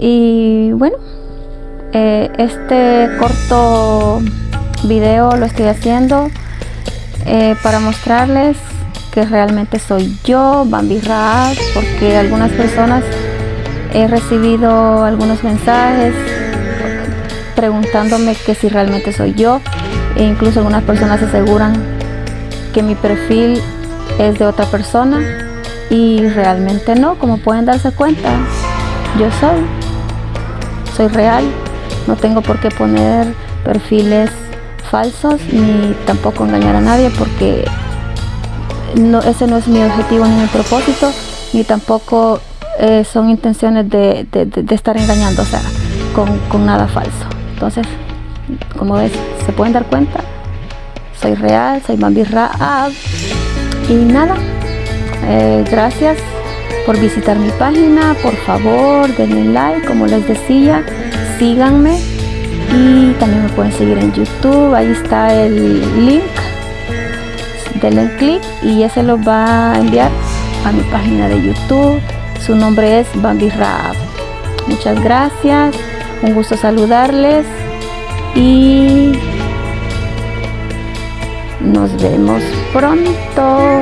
y bueno eh, este corto video lo estoy haciendo eh, para mostrarles que realmente soy yo, Bambi Raab, porque algunas personas he recibido algunos mensajes preguntándome que si realmente soy yo e incluso algunas personas aseguran que mi perfil es de otra persona y realmente no, como pueden darse cuenta, yo soy, soy real, no tengo por qué poner perfiles falsos ni tampoco engañar a nadie porque no, ese no es mi objetivo ni mi propósito ni tampoco eh, son intenciones de, estar engañando, o sea, con, nada falso. Entonces, como ves, se pueden dar cuenta, soy real, soy Bambi Raab y nada, eh, gracias por visitar mi página, por favor denle like, como les decía, síganme y también me pueden seguir en YouTube, ahí está el link, denle clic y ese lo va a enviar a mi página de YouTube, su nombre es Bambi Rap. Muchas gracias, un gusto saludarles y nos vemos pronto.